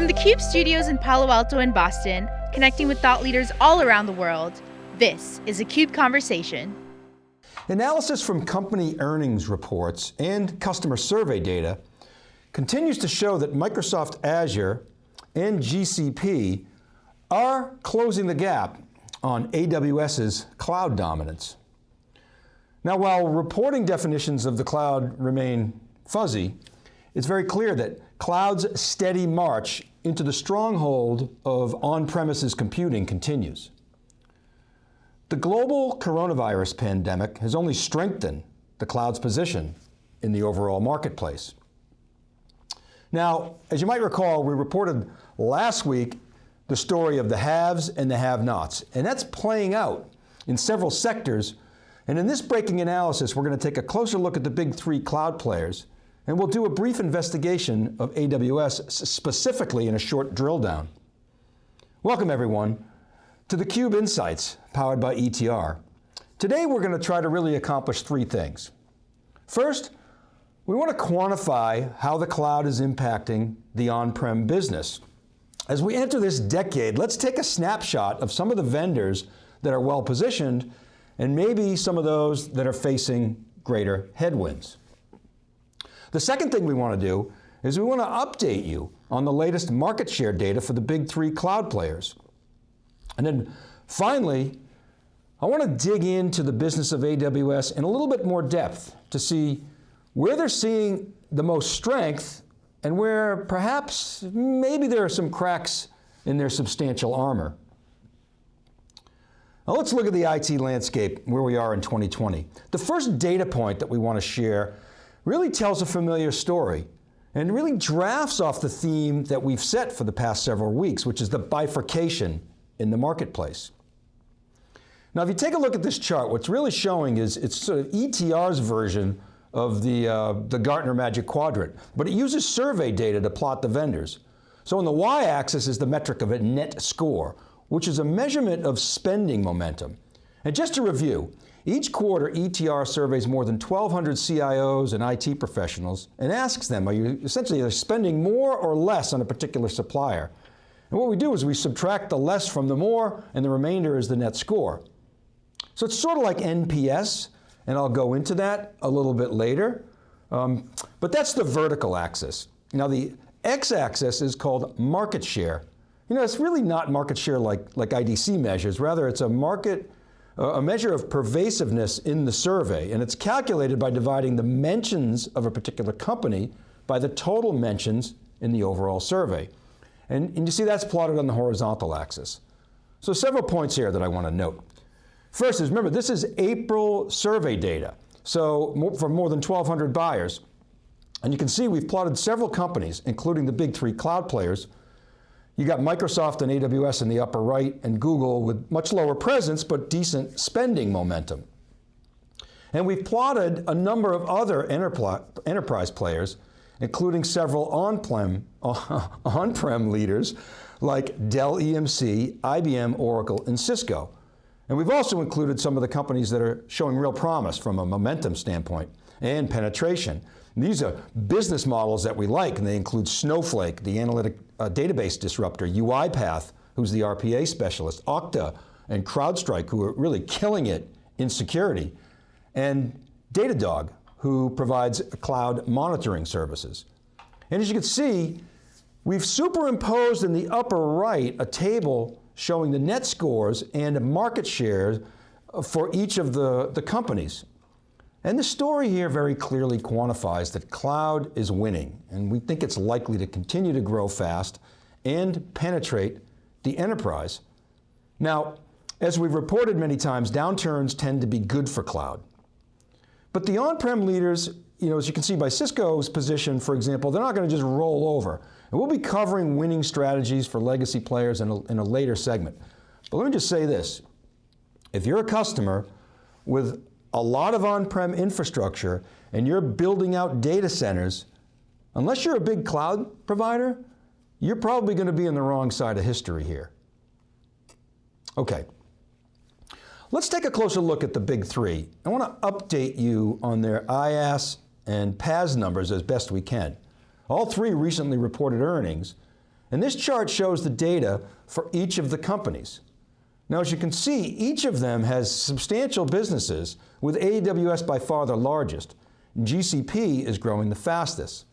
From the CUBE studios in Palo Alto and Boston, connecting with thought leaders all around the world, this is a CUBE Conversation. Analysis from company earnings reports and customer survey data continues to show that Microsoft Azure and GCP are closing the gap on AWS's cloud dominance. Now while reporting definitions of the cloud remain fuzzy, it's very clear that cloud's steady march into the stronghold of on-premises computing continues. The global coronavirus pandemic has only strengthened the cloud's position in the overall marketplace. Now, as you might recall, we reported last week the story of the haves and the have-nots, and that's playing out in several sectors, and in this breaking analysis, we're going to take a closer look at the big three cloud players and we'll do a brief investigation of AWS specifically in a short drill down. Welcome everyone to theCUBE Insights, powered by ETR. Today we're going to try to really accomplish three things. First, we want to quantify how the cloud is impacting the on-prem business. As we enter this decade, let's take a snapshot of some of the vendors that are well positioned and maybe some of those that are facing greater headwinds. The second thing we want to do is we want to update you on the latest market share data for the big three cloud players. And then finally, I want to dig into the business of AWS in a little bit more depth to see where they're seeing the most strength and where perhaps maybe there are some cracks in their substantial armor. Now let's look at the IT landscape where we are in 2020. The first data point that we want to share really tells a familiar story and really drafts off the theme that we've set for the past several weeks, which is the bifurcation in the marketplace. Now, if you take a look at this chart, what's really showing is it's sort of ETR's version of the, uh, the Gartner Magic Quadrant, but it uses survey data to plot the vendors. So on the y-axis is the metric of a net score, which is a measurement of spending momentum. And just to review, each quarter, ETR surveys more than 1,200 CIOs and IT professionals and asks them, are you essentially are spending more or less on a particular supplier? And what we do is we subtract the less from the more and the remainder is the net score. So it's sort of like NPS, and I'll go into that a little bit later. Um, but that's the vertical axis. Now the x-axis is called market share. You know, it's really not market share like, like IDC measures, rather it's a market a measure of pervasiveness in the survey, and it's calculated by dividing the mentions of a particular company by the total mentions in the overall survey. And, and you see that's plotted on the horizontal axis. So several points here that I want to note. First is, remember, this is April survey data, so for more than 1,200 buyers. And you can see we've plotted several companies, including the big three cloud players, you got Microsoft and AWS in the upper right and Google with much lower presence but decent spending momentum. And we've plotted a number of other enterprise players, including several on-prem on leaders like Dell EMC, IBM, Oracle, and Cisco. And we've also included some of the companies that are showing real promise from a momentum standpoint and penetration. These are business models that we like, and they include Snowflake, the analytic uh, database disruptor, UiPath, who's the RPA specialist, Okta, and CrowdStrike, who are really killing it in security, and Datadog, who provides cloud monitoring services. And as you can see, we've superimposed in the upper right a table showing the net scores and market shares for each of the, the companies. And the story here very clearly quantifies that cloud is winning, and we think it's likely to continue to grow fast and penetrate the enterprise. Now, as we've reported many times, downturns tend to be good for cloud. But the on-prem leaders, you know, as you can see by Cisco's position, for example, they're not going to just roll over. And we'll be covering winning strategies for legacy players in a, in a later segment. But let me just say this, if you're a customer with a lot of on-prem infrastructure and you're building out data centers, unless you're a big cloud provider, you're probably going to be on the wrong side of history here. Okay. Let's take a closer look at the big three. I want to update you on their IaaS and PaaS numbers as best we can. All three recently reported earnings, And this chart shows the data for each of the companies. Now, as you can see, each of them has substantial businesses, with AWS by far the largest. GCP is growing the fastest.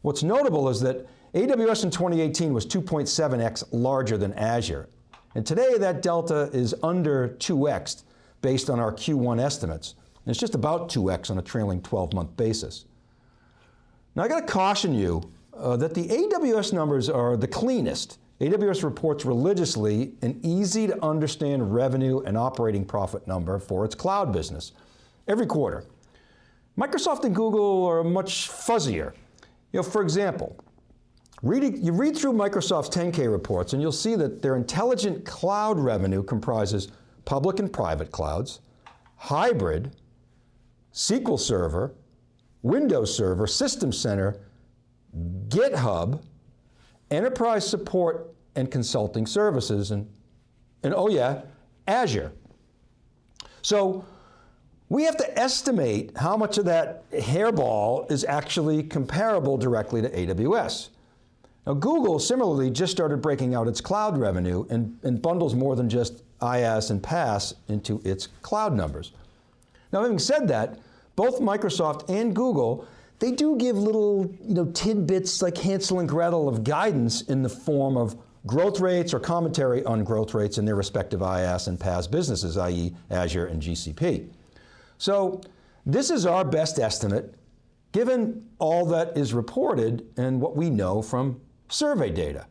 What's notable is that AWS in 2018 was 2.7x larger than Azure. And today that delta is under 2x based on our Q1 estimates. And it's just about 2x on a trailing 12-month basis. Now I got to caution you uh, that the AWS numbers are the cleanest. AWS reports religiously an easy to understand revenue and operating profit number for its cloud business every quarter. Microsoft and Google are much fuzzier. You know, for example, you read through Microsoft's 10K reports and you'll see that their intelligent cloud revenue comprises public and private clouds, hybrid, SQL Server, Windows Server, System Center, GitHub, enterprise support and consulting services, and, and oh yeah, Azure. So we have to estimate how much of that hairball is actually comparable directly to AWS. Now Google similarly just started breaking out its cloud revenue and, and bundles more than just IaaS and PaaS into its cloud numbers. Now having said that, both Microsoft and Google, they do give little you know, tidbits like Hansel and Gretel of guidance in the form of growth rates or commentary on growth rates in their respective IaaS and PaaS businesses, i.e. Azure and GCP. So this is our best estimate given all that is reported and what we know from survey data.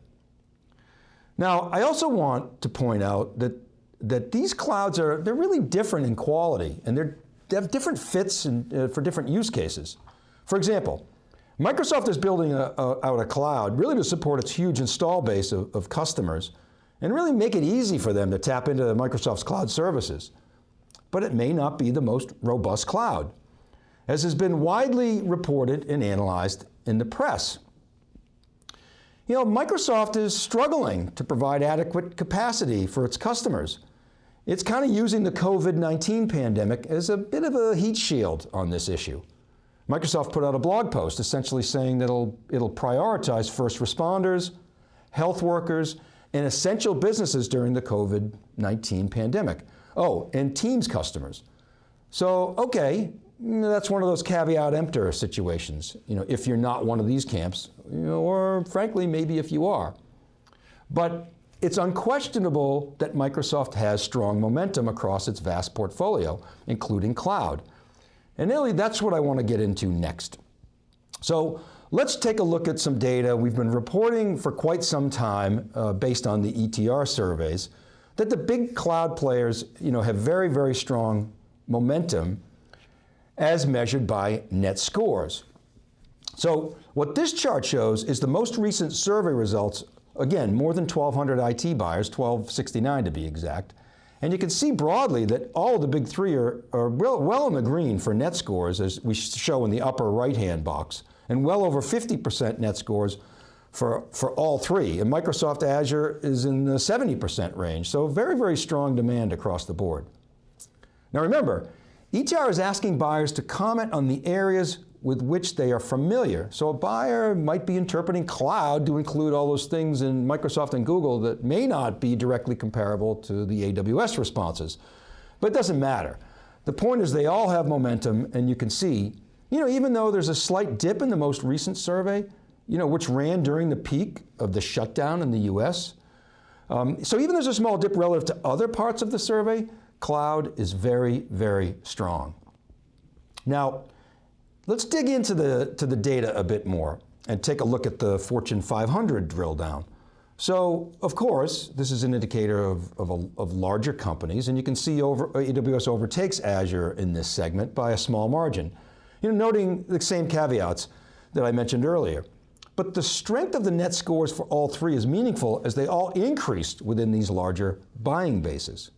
Now, I also want to point out that, that these clouds are, they're really different in quality and they're they have different fits and, uh, for different use cases. For example, Microsoft is building a, a, out a cloud really to support its huge install base of, of customers and really make it easy for them to tap into Microsoft's cloud services. But it may not be the most robust cloud, as has been widely reported and analyzed in the press. You know, Microsoft is struggling to provide adequate capacity for its customers it's kind of using the COVID-19 pandemic as a bit of a heat shield on this issue. Microsoft put out a blog post essentially saying that it'll, it'll prioritize first responders, health workers, and essential businesses during the COVID-19 pandemic. Oh, and Teams customers. So, okay, that's one of those caveat emptor situations, you know, if you're not one of these camps, you know, or frankly, maybe if you are. But it's unquestionable that Microsoft has strong momentum across its vast portfolio, including cloud. And really, that's what I want to get into next. So let's take a look at some data we've been reporting for quite some time uh, based on the ETR surveys, that the big cloud players you know, have very, very strong momentum as measured by net scores. So what this chart shows is the most recent survey results Again, more than 1,200 IT buyers, 1,269 to be exact. And you can see broadly that all the big three are, are well, well in the green for net scores, as we show in the upper right-hand box, and well over 50% net scores for, for all three. And Microsoft Azure is in the 70% range, so very, very strong demand across the board. Now remember, ETR is asking buyers to comment on the areas with which they are familiar. So a buyer might be interpreting cloud to include all those things in Microsoft and Google that may not be directly comparable to the AWS responses. But it doesn't matter. The point is they all have momentum and you can see, you know, even though there's a slight dip in the most recent survey, you know, which ran during the peak of the shutdown in the US. Um, so even there's a small dip relative to other parts of the survey, cloud is very, very strong. Now, Let's dig into the, to the data a bit more and take a look at the Fortune 500 drill down. So, of course, this is an indicator of, of, a, of, larger companies, and you can see over, AWS overtakes Azure in this segment by a small margin. You know, noting the same caveats that I mentioned earlier. But the strength of the net scores for all three is meaningful as they all increased within these larger buying bases.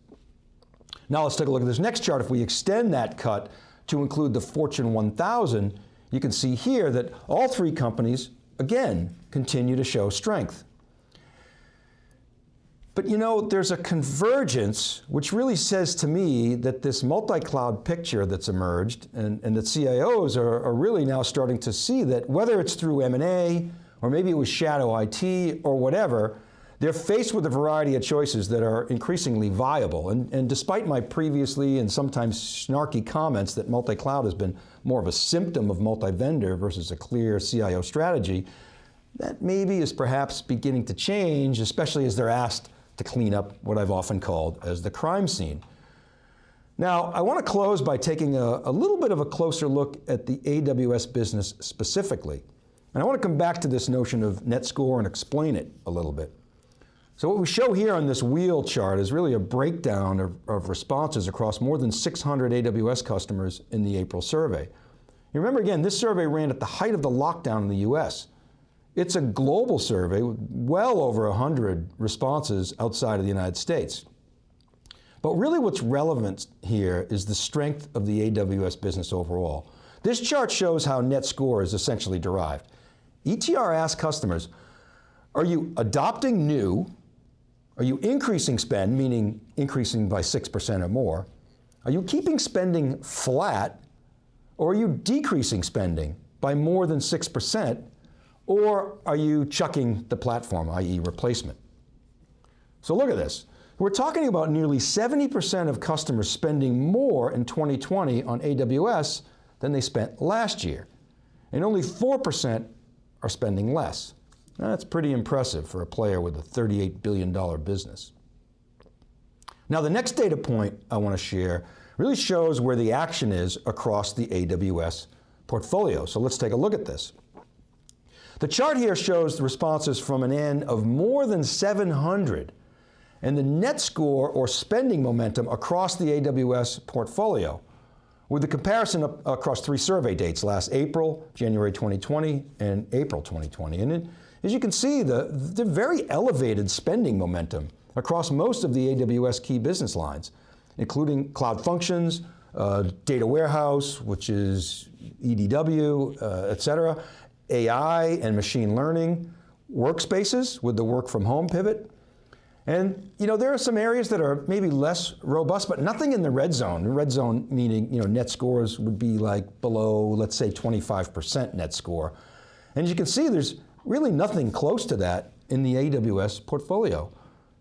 Now let's take a look at this next chart. If we extend that cut to include the Fortune 1000, you can see here that all three companies, again, continue to show strength. But you know, there's a convergence which really says to me that this multi-cloud picture that's emerged and, and that CIOs are, are really now starting to see that whether it's through M&A or maybe it was shadow IT or whatever, they're faced with a variety of choices that are increasingly viable. And, and despite my previously and sometimes snarky comments that multi-cloud has been more of a symptom of multi-vendor versus a clear CIO strategy, that maybe is perhaps beginning to change, especially as they're asked to clean up what I've often called as the crime scene. Now, I want to close by taking a, a, little bit of a closer look at the AWS business specifically. And I want to come back to this notion of net score and explain it a little bit. So what we show here on this wheel chart is really a breakdown of, of responses across more than 600 AWS customers in the April survey. You remember again, this survey ran at the height of the lockdown in the US. It's a global survey with well over 100 responses outside of the United States. But really what's relevant here is the strength of the AWS business overall. This chart shows how net score is essentially derived. ETR asked customers, are you adopting new are you increasing spend, meaning increasing by 6% or more? Are you keeping spending flat, or are you decreasing spending by more than 6%, or are you chucking the platform, i.e. replacement? So look at this. We're talking about nearly 70% of customers spending more in 2020 on AWS than they spent last year, and only 4% are spending less. That's pretty impressive for a player with a $38 billion business. Now the next data point I want to share really shows where the action is across the AWS portfolio. So let's take a look at this. The chart here shows the responses from an N of more than 700 and the net score or spending momentum across the AWS portfolio with the comparison across three survey dates, last April, January 2020, and April 2020. And as you can see, the, the very elevated spending momentum across most of the AWS key business lines, including cloud functions, uh, data warehouse, which is EDW, uh, et cetera, AI and machine learning, workspaces with the work from home pivot. And you know, there are some areas that are maybe less robust, but nothing in the red zone. Red zone meaning you know, net scores would be like below, let's say 25% net score. And as you can see, there's really nothing close to that in the AWS portfolio.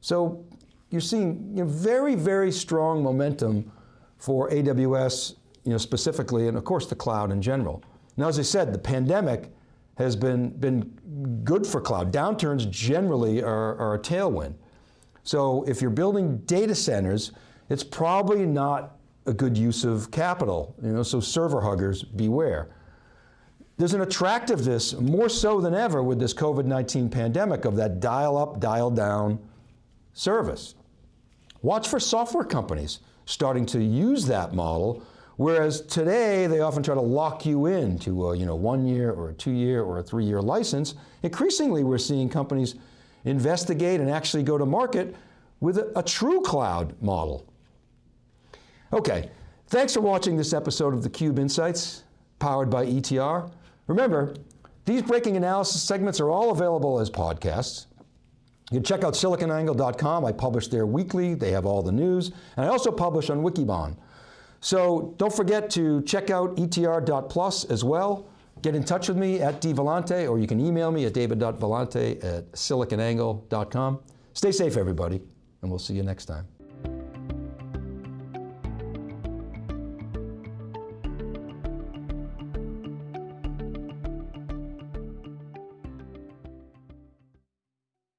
So you're seeing you know, very, very strong momentum for AWS you know, specifically, and of course the cloud in general. Now, as I said, the pandemic has been, been good for cloud. Downturns generally are, are a tailwind. So if you're building data centers, it's probably not a good use of capital. You know, so server huggers, beware. There's an attractiveness, more so than ever with this COVID-19 pandemic, of that dial up, dial down service. Watch for software companies starting to use that model, whereas today they often try to lock you in to a you know, one year or a two year or a three year license. Increasingly we're seeing companies investigate and actually go to market with a, a true cloud model. Okay, thanks for watching this episode of theCUBE Insights, powered by ETR. Remember, these breaking analysis segments are all available as podcasts. You can check out siliconangle.com. I publish there weekly. They have all the news. And I also publish on Wikibon. So don't forget to check out etr.plus as well. Get in touch with me at dvellante, or you can email me at david.vellante at siliconangle.com. Stay safe, everybody, and we'll see you next time.